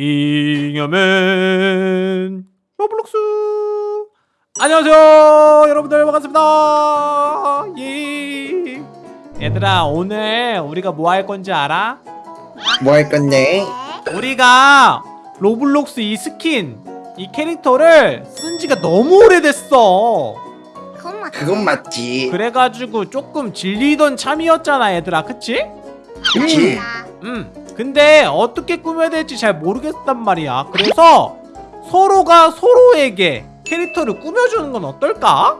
잉여맨 로블록스 안녕하세요 여러분들 반갑습니다 예. 얘들아 오늘 우리가 뭐 할 건지 알아? 뭐 할 건데? 우리가 로블록스 이 스킨 이 캐릭터를 쓴 지가 너무 오래됐어 그건 맞지. 그건 맞지. 그래가지고 조금 질리던 참이었잖아 얘들아 그치? 그치? 음 근데 어떻게 꾸며야 될지 잘 모르겠단 말이야 그래서 서로가 서로에게 캐릭터를 꾸며주는 건 어떨까?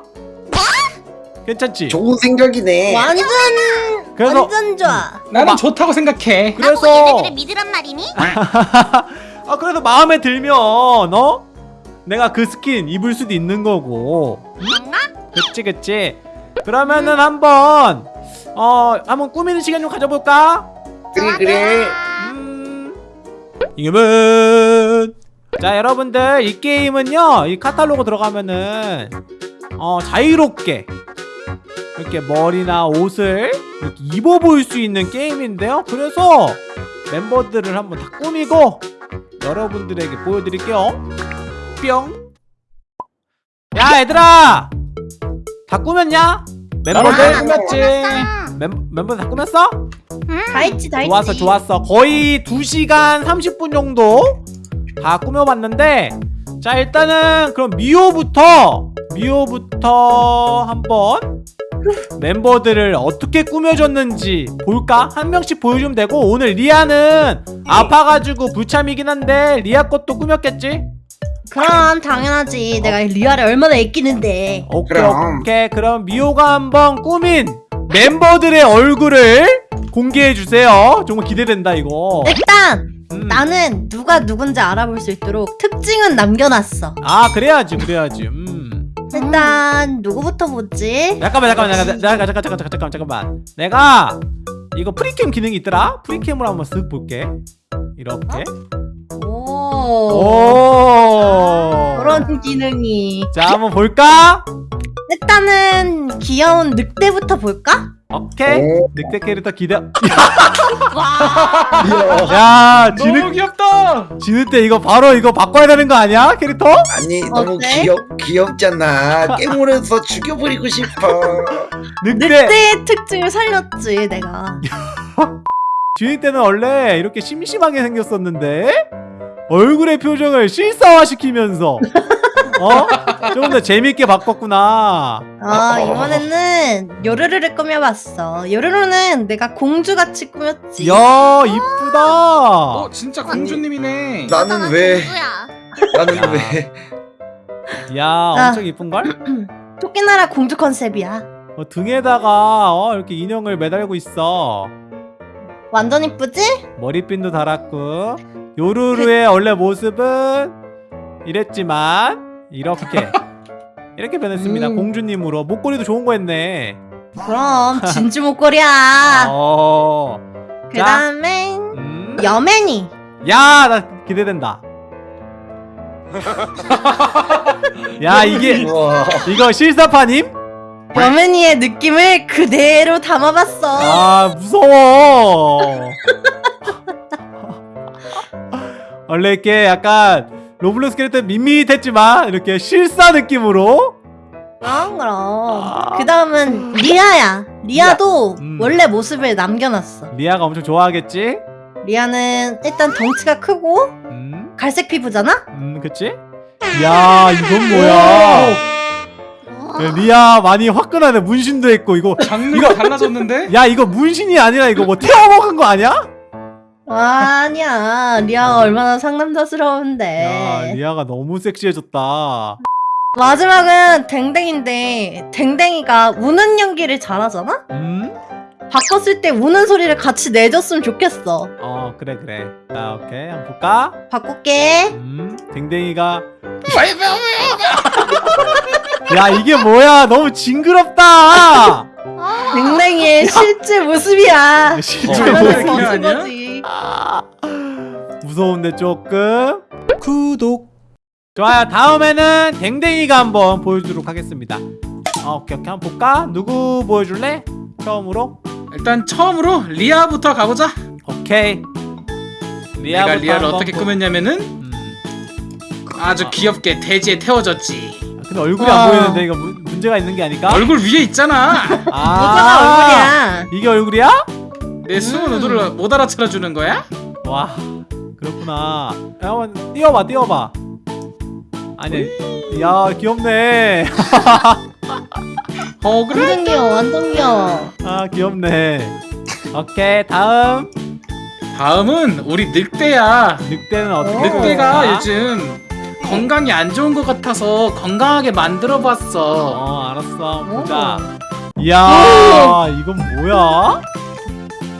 괜찮지? 좋은 생각이네. 완전 그래서 완전 좋아. 나는 마- 좋다고 생각해. 그래서 얘네들을 믿으란 말이니? 아 그래서 마음에 들면 어? 내가 그 스킨 입을 수도 있는 거고? 그치 그치 그러면은 한번 어 한번 꾸미는 시간 좀 가져볼까? 그래 그래. 음 이겨면. 자 여러분들 이 게임은요 이 카탈로그 들어가면은 어 자유롭게 이렇게 머리나 옷을 이렇게 입어 보일 수 있는 게임인데요. 그래서 멤버들을 한번 다 꾸미고 여러분들에게 보여드릴게요. 뿅 야 얘들아! 다 꾸몄냐? 멤버들? 다 꾸몄지. 멤, 멤버들 다 꾸몄어? 다 있지 다 있지. 좋았어 좋았어 거의 2시간 30분 정도 다 꾸며봤는데 자 일단은 그럼 미호부터 미호부터 한번 멤버들을 어떻게 꾸며줬는지 볼까? 한 명씩 보여주면 되고 오늘 리아는 아파가지고 불참이긴 한데 리아 것도 꾸몄겠지? 그럼 당연하지. 내가 리아를 얼마나 아끼는데. 오케이 그럼. 오케이 그럼 미호가 한번 꾸민 멤버들의 얼굴을 공개해주세요 정말 기대된다 이거 일단 음. 나는 누가 누군지 알아볼 수 있도록 특징은 남겨놨어 아 그래야지 그래야지 음. 일단 누구부터 보지? 잠깐만 잠깐만 잠깐만 잠깐만 잠깐만 잠깐, 잠깐만 내가 이거 free cam 기능이 있더라 free cam으로 한번 쓱 볼게 이렇게 어? 오 그런 기능이. 자 한번 볼까 일단은 귀여운 늑대부터 볼까? 오케이 오. 늑대 캐릭터 기대. 야 너무 지늑 귀엽다. 지늑대 이거 바로 이거 바꿔야 되는 거 아니야 캐릭터 아니 너무 어때? 귀엽 귀엽잖아. 깨물어서 죽여버리고 싶어. 늑대 늑대의 특징을 살렸지 내가. 지늑대는 원래 이렇게 심심하게 생겼었는데 얼굴의 표정을 실사화시키면서 어? 조금 더 재밌게 바꿨구나 아 이번에는 요르르를 꾸며봤어. 요르르는 내가 공주같이 꾸몄지. 야 이쁘다 어 진짜 공주님이네. 나는 왜? 누구야? 나는 야. 왜? 야 엄청 이쁜걸? 토끼나라 공주 컨셉이야. 어, 등에다가 어, 이렇게 인형을 매달고 있어 완전 이쁘지? 머리핀도 달았고 요루루의 원래 모습은 이랬지만 이렇게 이렇게 변했습니다 음. 공주님으로 목걸이도 좋은 거 했네 그럼 진주 목걸이야. 어. 그 다음에 음. 여맨이. 야, 나 기대된다. 야, 이게 우와. 이거 실사파님? 여맨이의 느낌을 그대로 담아봤어. 아, 무서워. 원래 이렇게 약간 로블록스 캐릭터 밋밋했지만 이렇게 실사 느낌으로 그럼 그럼. 아. 그 다음은 리아야. 리아도 음. 원래 모습을 남겨놨어. 리아가 엄청 좋아하겠지? 리아는 일단 덩치가 크고 음, 갈색 피부잖아? 음, 그치? 야, 이건 뭐야? 야, 리아 많이 화끈하네. 문신도 했고 이거. 장르가 달라졌는데? 야, 이거 문신이 아니라 이거 뭐 태워 먹은 거 아니야? 아니야. 리아가 얼마나 야, 상남자스러운데. 리아가 너무 섹시해졌다. 마지막은 댕댕인데 댕댕이가 우는 연기를 잘하잖아? 음? 바꿨을 때 우는 소리를 같이 내줬으면 좋겠어. 어, 그래, 그래. 자, 오케이. 한번 볼까? 바꿀게. 음, 댕댕이가. 야, 이게 뭐야? 너무 징그럽다! 아. 댕댕이의 실제 모습이야. 실제 장난을 모습. 그게 벗은 아니야? 거지. 무서운데 조금. 구독. 좋아요. 다음에는 댕댕이가 한번 보여주도록 하겠습니다. 어, 오케이, 오케이. 한번 볼까? 누구 보여줄래? 처음으로? 일단 처음으로 리아부터 가보자. 오케이. 내가 리아부터 리아를 한번 어떻게 보- 꾸몄냐면은 음. 아주 귀엽게 돼지에 태워줬지. 근데 얼굴이 와. 안 보이는데 이거 문, 문제가 있는 게 아닐까? 얼굴 위에 있잖아. 아 뭐가 얼굴이야 이게 얼굴이야? 내 숨은 음. 의도를 못 알아차려 주는 거야? 와 그렇구나 야, 한번 띄워봐 띄워봐 아니 야 귀엽네 어 그래? 완전 귀여워 완전 귀여워 아 귀엽네 오케이 다음 다음은 우리 늑대야. 늑대는 어떻게 오. 늑대가 꾸몄을까? 요즘 건강이 안 좋은 것 같아서 건강하게 만들어봤어. 어 알았어 보자 이야 이건 뭐야?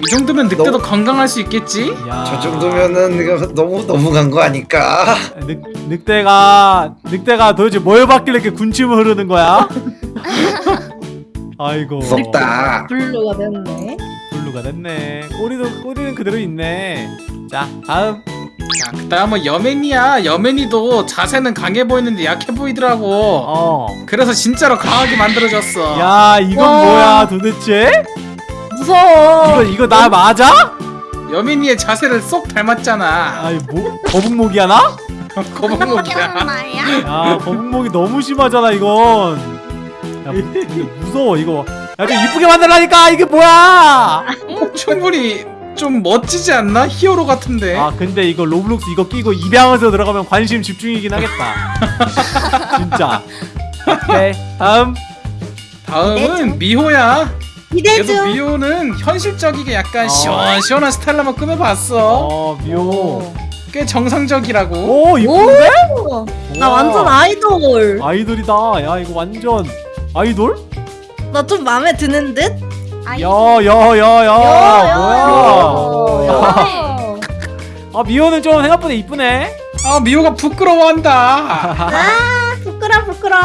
이 정도면 늑대도 너무- 건강할 수 있겠지? 야. 저 정도면은 너무 너무 간 거 아닐까? 늑, 늑대가 늑대가 도대체 뭘 받길래 이렇게 군침을 흐르는 거야? 아이고 무섭다. 블루가 됐네 블루가 됐네 꼬리도 꼬리는 그대로 있네 자 다음 자, 그 다음은 여맨이야. 여맨이도 자세는 강해 보이는데 약해 보이더라고. 어 그래서 진짜로 강하게 만들어졌어. 야 이건 와. 뭐야 도대체? 무서워 이거 이거 나 맞아? 여맨이의 자세를 쏙 닮았잖아. 아이 뭐 거북목이야 나? 거북목이야. 야 거북목이 너무 심하잖아 이건 야 근데 무서워 이거 야좀 이쁘게 만들라니까 이게 뭐야 충분히 좀 멋지지 않나? 히어로 같은데. 아 근데 이거 로블록스 이거 끼고 입양해서 들어가면 관심 집중이긴 하겠다 진짜 오케이 다음 다음은 미호야. 그래도 기대중 미호는 현실적이게 약간 어. 시원시원한 스타일로 한번 꾸며봤어. 어 미호 꽤 정상적이라고. 오 이쁜데? 오, 나 우와. 완전 아이돌 아이돌이다 야 이거 완전 아이돌? 나 좀 마음에 드는 듯? 야 야 야야 야, 뭐야 야. 아 미호는 좀 생각보다 이쁘네 아 미호가 부끄러워한다. 아 부끄러 부끄러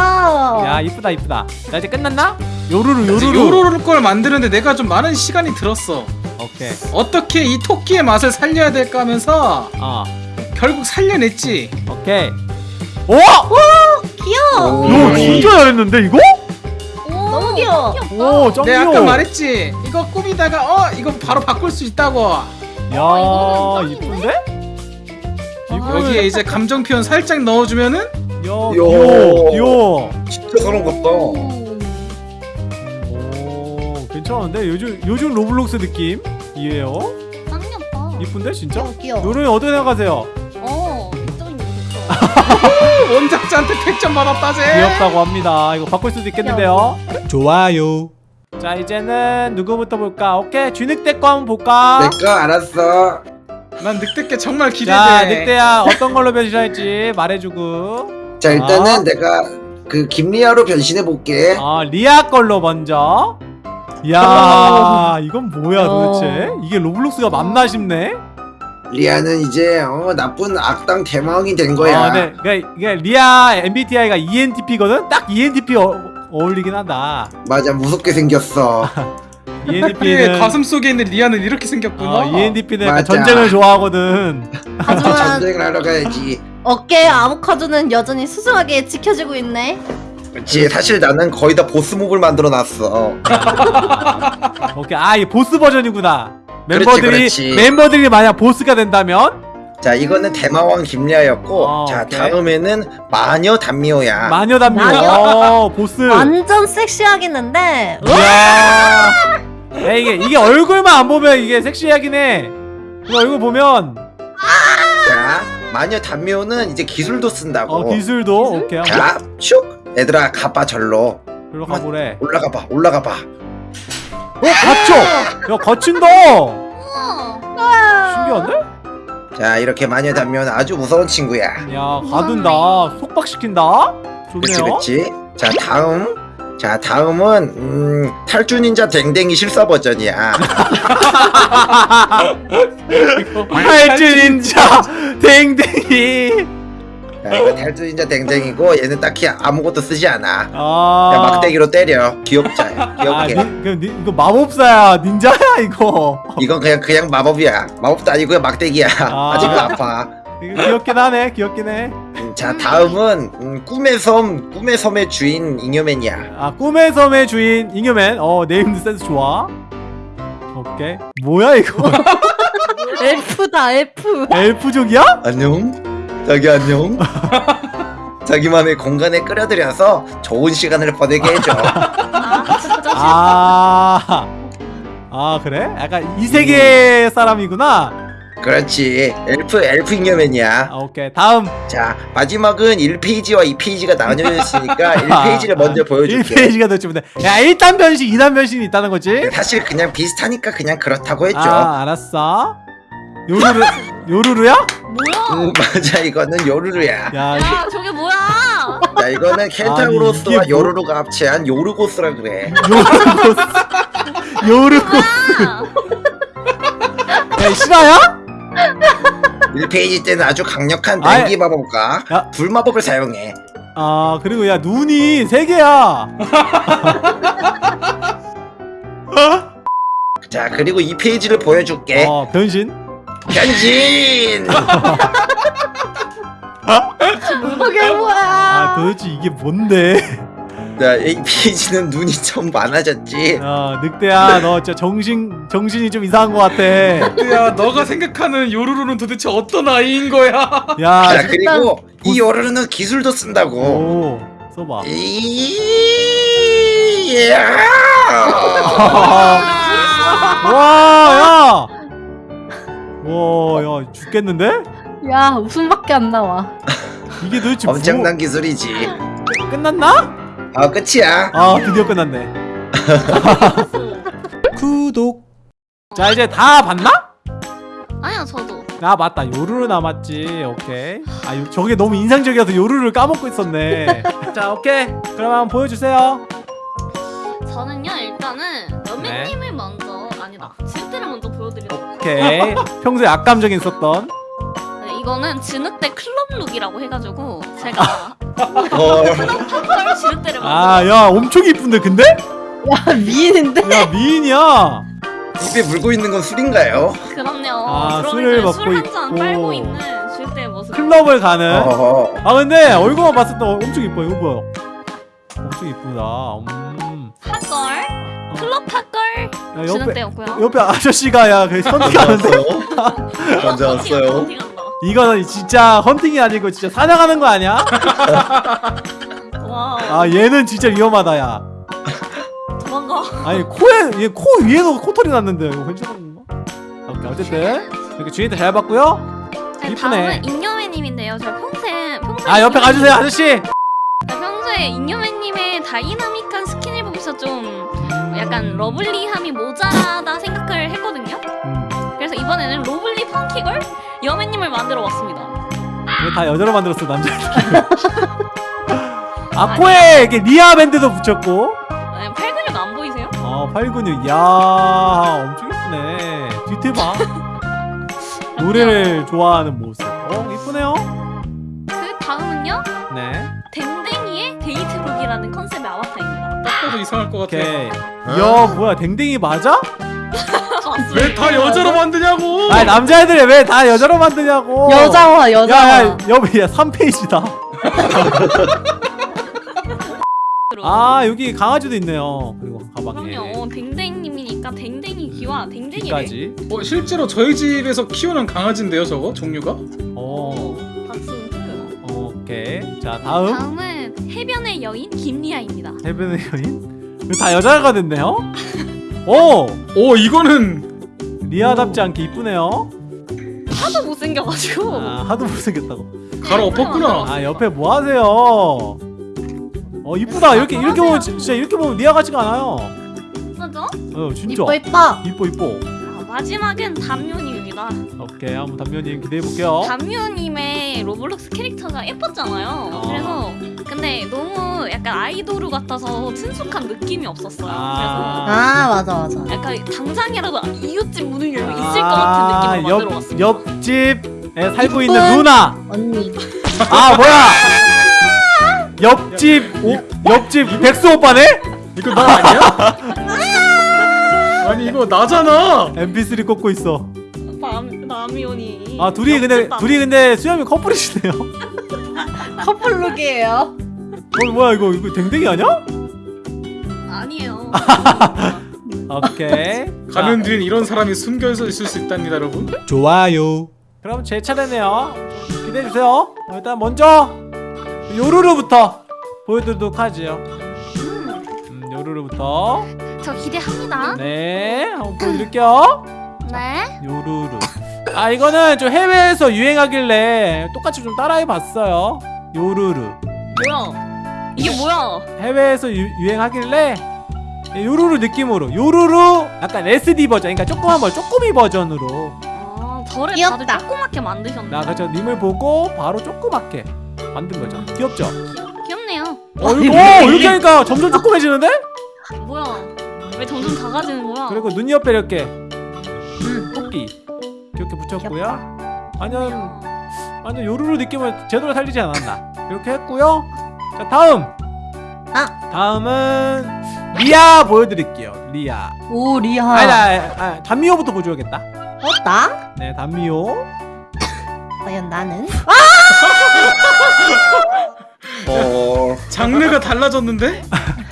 야 이쁘다 이쁘다 자 이제 끝났나? 요루루 요루루 요로를 걸 만드는데 내가 좀 많은 시간이 들었어. 오케이 어떻게 이 토끼의 맛을 살려야 될까 하면서 어 결국 살려냈지. 오케이 오! 귀여워 야 진짜 잘했는데 이거? 너무 귀여워 오짱 내가 귀여워 아까 말했지. 이거 꾸미다가 어 이거 바로 바꿀 수 있다고. 야 어, 이쁜데? 여기에 이제 감정 표현 살짝 넣어주면은 야 요. 귀여워 귀여워 진짜 그런 것다. 오 괜찮은데 요즘 요즘 로블록스 느낌 이에요 쌍욕봐 이쁜데 진짜? 귀여워 귀여워 요루는 어떻게 생각하세요? 어좀 좋죠 원작자한테 100점 받았다 쟤. 귀엽다고 합니다 이거 바꿀 수도 있겠는데요 좋아요 자 이제는 누구부터 볼까? 오케이 쥐늑대 거 한번 볼까? 내 거 알았어. 난 늑대께 정말 기대돼. 자 늑대야 어떤 걸로 변신할지 말해주고 자 일단은 아. 내가 그 김리아로 변신해 볼게. 어 리아 걸로 먼저 야 이건 뭐야 도대체 이게 로블록스가 맞나 싶네 리아는 이제 어, 나쁜 악당 대마왕이 된 거야. 아, 네. 그러니까 이게 리아 MBTI가 ENTP거든? 딱 ENTP 어, 어울리긴 한다 맞아 무섭게 생겼어. 그의 ENTP는 가슴 속에 있는 리아는 이렇게 생겼구나. 어, ENTP는 약간 맞아. 전쟁을 좋아하거든 하지만 전쟁을 하러 가야지. 어깨 아보카도는 여전히 수승하게 지켜지고 있네 그렇지 사실 나는 거의 다 보스 몹을 만들어 놨어. 오케이. 아 이게 보스 버전이구나. 그렇지, 멤버들이 그렇지. 멤버들이 만약 보스가 된다면? 자 이거는 대마왕 김리아였고 어, 자 오케이. 다음에는 마녀 단미호야. 마녀 담요 마녀? 어 보스. 완전 섹시하겠는데? 이야. 야 이게 이게 얼굴만 안 보면 이게 섹시하긴 해. 이거 얼굴 보면. 자 마녀 단미호는 이제 기술도 쓴다고. 어 기술도? 오케이 한번. 자슉 얘들아 가봐 절로 들어 가보래 올라가 봐 올라가 봐. 어 갇혀 야 갇힌다 우와 신기한데? 자 이렇게 마녀 단미호는 아주 무서운 친구야. 야 가둔다 속박시킨다 그렇지 좋네요 그렇지. 자 다음 자 다음은 음, 탈주 닌자 댕댕이 실사 버전이야. 탈주 닌자 댕댕이 자, 이거 탈주 닌자 댕댕이고 얘는 딱히 아무것도 쓰지 않아. 아 그냥 막대기로 때려. 귀엽자. 아, 귀엽게. 니, 그, 니, 이거 마법사야 닌자야 이거 이건 그냥 그냥 마법이야. 마법도 아니고 막대기야. 아. 아. 직은 아파. 귀엽긴 하네 귀엽긴 해 음, 자 다음은 음, 꿈의 섬 꿈의 섬의 주인 잉여맨이야. 아 꿈의 섬의 주인 잉여맨 어 네임드 센스 좋아 오케이 뭐야 이거 F다 F. 엘프족이야? 안녕 자기 안녕 자기만의 공간에 끌어들여서 좋은 시간을 보내게 해줘 아. 아, 아 그래? 약간 이 세계 사람이구나. 그렇지 엘프 엘프 잉여맨이야 아, 오케이 다음 자 마지막은 1페이지와 2페이지가 나뉘어져 있으니까 1페이지를 먼저 보여줄게 1페이지가 더 주면 돼. 야 1단 변신, 2단 변신이 있다는 거지? 사실 그냥 비슷하니까 그냥 그렇다고 했죠 아 알았어. 요루루 요루루야? 뭐야? 음, 맞아 이거는 요루루야 야 야 저게 뭐야? 자 이거는 아니, 켄타우로스와 이게 뭐- 요루루가 합체한 요르고스라 그래 요루고 요루고 아, 야 실화야? 1페이지 때는 아주 강력한 아이. 냉기 마법과 야. 불 마법을 사용해 아 그리고 야 눈이 세 개야. 자 그리고 2페이지를 보여줄게 어 변신. 변신 그게 뭐야? 아 도대체 이게 뭔데? 자 2페이지는 눈이 좀 많아졌지 야 늑대야 너 진짜 정신 정신이 좀 이상한 것 같아. 야 너가 생각하는 요루루는 도대체 어떤 아이인 거야? 야 자 그리고 이 요루루는 기술도 쓴다고 오 써봐. 이 와, 야! 와, 야, 죽겠는데? 야 웃음밖에 안 나와. 이게 도대체 엄청난 기술이지 뭐, 끝났나? 아 끝이야 아, 드디어 끝났네. 구독. 자, 이제 다 봤나? 아니야 저도. 아, 맞다. 요루루 남았지. 오케이. 아, 요, 저게 너무 인상적이어서 요루루를 까먹고 있었네. 자, 오케이. 그러면 보여주세요. 저는요 일단은 먼저 아니다 진흙대를 먼저 보여드리도록 오케이. 평소에 악감정이 있었던. 네, 이거는 진흙대 클럽 룩이라고 해가지고 제가 헐펄 진흙대를 먼저 아, 야, 엄청 이쁜데, 근데? 야 미인인데? 야, 미인이야. 입에 물고 있는 건 술인가요? 그럼요 아, 술을 먹고 술한잔 있고. 빨고 있는 모습 클럽을 가는. 어허. 아 근데 얼굴만 봤을 때 엄청 이뻐 이거 뭐야 엄청 이쁘다 음. 핫걸 클럽 핫걸? 야, 옆에 진흙대였고요. 옆에 아저씨가 야그 헌팅하는데 먼저 왔어요. 이거는 진짜 헌팅이 아니고 진짜 사냥하는 거 아니야? 와. 아 얘는 진짜 위험하다 야. 도망가. 아니 코에 얘 코 위에도 코털이 났는데 이거 괜찮은 건가? 오케이. 어쨌든 이렇게 주인한테 잘 봤고요. 네, 이쁘네. 다음은 잉여맨님인데요. 저 평소에 평소에 아 옆에 가주세요 아저씨. 네, 평소에 잉여맨님의 다이나믹한 스킨을 보면서 좀 약간 lovely함이 모자라다 생각을 했거든요. 음, 그래서 이번에는 lovely funky girl 잉여맨님을 만들어 왔습니다. 왜 다 여자로 만들었어 남자들 아 코에 이렇게 리아 밴드도 붙였고. 네, 팔 근육 안 보이세요? 아 팔 근육. 야 엄청 이쁘네. 뒤태 봐. 노래를 좋아하는 모습. 어 이쁘네요 이상할 것 같아. 오케이. 야 뭐야 댕댕이 맞아? 왜 다 여자로 만드냐고? 아 남자애들이 왜 다 여자로 만드냐고! 여자와 여자와. 야야 여기 야 3페이지다. 아 여기 강아지도 있네요. 그리고 가방에 그럼요. 댕댕님이니까 댕댕이 귀와 댕댕이를. 귀까지. 어, 실제로 저희 집에서 키우는 강아지인데요, 저거? 종류가? 어. 박수 쳐요. 오케이. 자 다음. 다음은 해변의 여인 김리아입니다. 해변의 여인 다 여자가 됐네요? 오! 오, 이거는 리아답지 않게 이쁘네요. 하도 못생겨가지고. 아 하도 못생겼다고. 가로 엎었구나. 아 옆에 뭐 하세요? 어 이쁘다. 이렇게 이렇게 보면 진- 진짜 이렇게 보면 리아 같지가 않아요. 맞아? 어 진짜. 이뻐 이뻐. 이뻐 이뻐. 아, 마지막은 담요 님입니다 오케이 한번 담요님 기대해 볼게요 담요님의 로블록스 캐릭터가 예뻤잖아요 아. 그래서 근데 너무 약간 아이돌 같아서 친숙한 느낌이 없었어요 아. 아 맞아 맞아. 약간 당장이라도 이웃집 문을 열면 있을 것 같은 만들어 옆, 왔습니다 옆집에 살고 있는. 누나 언니. 아 뭐야 옆집 오, 옆집 백수 오빠네? 이거 나 아니야? 아니 이거 나잖아. MP3 꽂고 있어 남, 남이온이 아 둘이 근데 둘이 근데 수염이 커플이시네요 커플룩이에요. 어 뭐야 이거 이거 댕댕이 아니야? 아니에요 오케이. 가면 뒤엔 이런 사람이 숨겨 있을 수 있답니다 여러분 좋아요. 그럼 제 차례네요. 기대해 주세요. 어, 일단 먼저 요루루부터 보여드리도록 하지요. 음, 요루루부터. 저 기대합니다. 네, 한번 보여드릴게요. 네. 요루루. 아 이거는 좀 해외에서 유행하길래 똑같이 좀 따라해봤어요. 요루루. 뭐야? 이게 뭐야? 해외에서 유, 유행하길래 요루루 느낌으로 요루루 약간 SD 버전, 그러니까 조그만 버 쪼꼬미 버전으로 아, 저를 귀엽다. 다들 조그맣게 만드셨네. 나 그저 님을 보고 바로 조그맣게 만든 거죠. 귀엽죠? 귀엽네요. 어, 이거 오, 이렇게 하니까 점점 조그매지는데? 뭐야? 왜 점점 작아지는 거야? 그리고 눈 옆에 이렇게 음, 토끼 이렇게 붙였고요. 완전 완전 요루루 느낌을 제대로 살리지 않았나? 이렇게 했고요. 자 다음. 아. 다음은 리아 보여드릴게요. 리아. 오 리아. 아니, 아니, 아니, 단미호부터 보여줘야겠다. 어 나? 네, 단미호. 과연 나는? 어... 장르가 달라졌는데?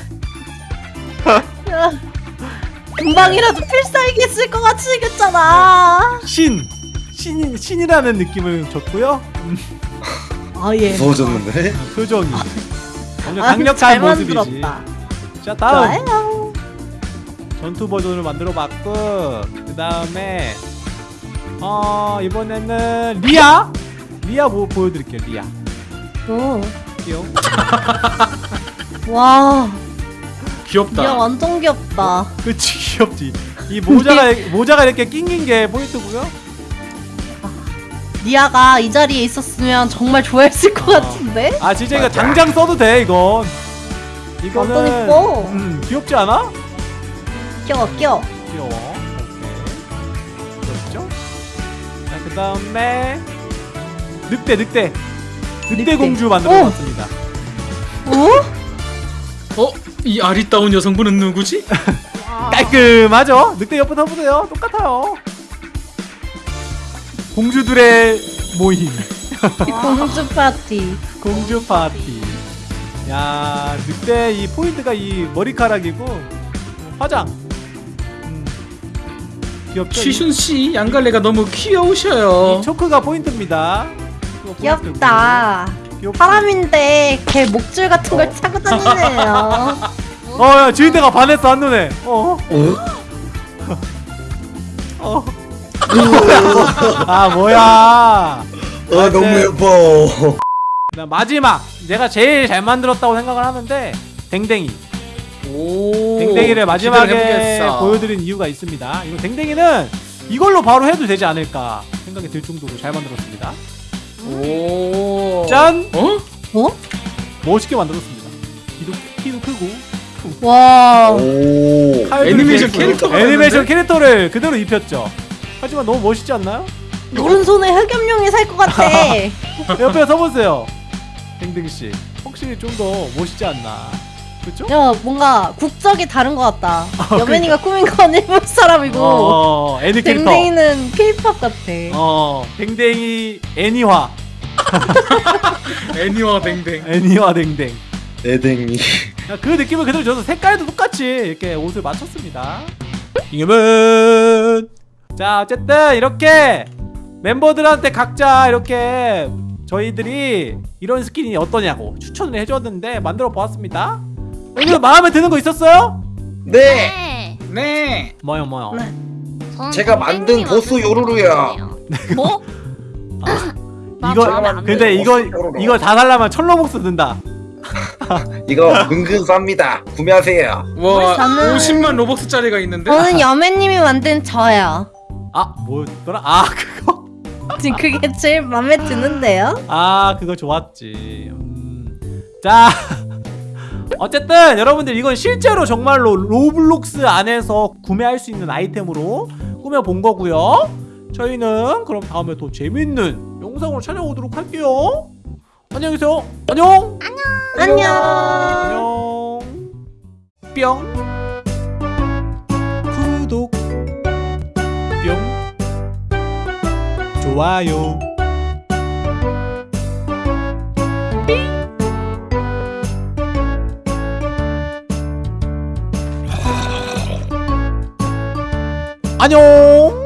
금방이라도 필살기 쓸 것 같이 생겼잖아. 신. 신 신이라는 느낌을 줬고요. 음, 아 예. 무서워졌는데? 표정이. 완전 아, 잘 강력한 모습이지. 만들었다. 자 다음 좋아요. 전투 버전을 만들어 봤고 그 다음에 어 이번에는 리아 리아 뭐 보여드릴게요 리아 오. 귀여워 와. 귀엽다 야 완전 귀엽다. 그치 귀엽지 이 모자가 모자가 이렇게 낑긴 게 포인트고요 리아가 이 자리에 있었으면 정말 좋아했을 것 어. 같은데? 아 진짜 이거 맞아. 당장 써도 돼 이건 이거는 완전 이뻐. 음 귀엽지 않아? 귀여워 귀여워. 귀여워 오케이 귀엽죠? 자그 다음에 늑대 늑대 늑대. 공주 만들어 봤습니다 오? 어? 이 아리따운 여성분은 누구지? 깔끔하죠? 늑대 옆에 서보세요. 똑같아요. 공주들의 모임. 공주 파티. 공주 파티. 야, 늑대 이 포인트가 이 머리카락이고 화장. 음. 귀엽죠? 취순씨 양갈래가 너무 이, 귀여우셔요 이 초크가 포인트입니다. 포인트고. 사람인데 걔 목줄 같은 걸 차고 다니네요. 어, 야, 주인대가 반했어 한눈에. 어, 어? 어. 아, 뭐야? 아 너무 예뻐 그다음 마지막 내가 제일 잘 만들었다고 생각을 하는데 댕댕이 오 댕댕이를 마지막에. 보여드린 이유가 있습니다 이거 댕댕이는 이걸로 바로 해도 되지 않을까 생각이 들 정도로 잘 만들었습니다 오 짠! 어? 어? 멋있게 만들었습니다 키도, 키도 크고 와. 애니메이션 있고. 애니메이션? 캐릭터를 그대로 입혔죠 하지만 너무 멋있지 않나요? 오른손에 흑염룡이 살 것 같아. 옆에 서보세요 댕댕이씨 확실히 좀 더 멋있지 않나 그쵸? 야 뭔가 국적이 다른 것 같다. 어, 여맨이가 꾸민 건 일본 사람이고 어, 애니 캐릭터 댕댕이는 케이팝 같아. 어, 댕댕이 애니화 애니와 댕댕 애니화 댕댕 애댕이 야, 그 느낌을 그대로 줘서 색깔도 똑같이 이렇게 옷을 맞췄습니다. 이겨면 자 어쨌든 이렇게 멤버들한테 각자 이렇게 저희들이 이런 스킨이 어떠냐고 추천을 해줬는데 만들어 보았습니다. 오늘 마음에 드는 거 있었어요? 네 네. 네 뭐요 뭐요? 네. 저는 제가 만든 보스 만든 요루루야. 뭐? 아, 나 이거 마음에 근데 들어. 이거. 이거 다 살려면 천로복수 든다. 이거 은근 쌉니다 구매하세요 와 저는- 50만 로벅스짜리가 있는데 저는 잉여맨님이 만든 저요. 아 뭐였더라? 아 그거 지금 그게 제일 마음에 드는데요. 아 그거 좋았지 음. 자 어쨌든 여러분들 이건 실제로 정말로 로블록스 안에서 구매할 수 있는 아이템으로 꾸며본 거고요. 저희는 그럼 다음에 더 재밌는 영상으로 찾아오도록 할게요. 안녕히 계세요. 안녕. 안녕. 안녕. 뿅. 구독. 뿅. 좋아요 안녕